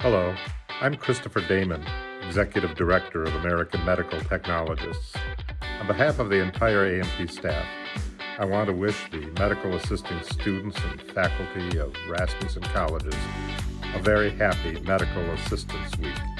Hello, I'm Christopher Damon, Executive Director of American Medical Technologists. On behalf of the entire AMT staff, I want to wish the medical assisting students and faculty of Rasmussen Colleges a very happy Medical Assistance Week.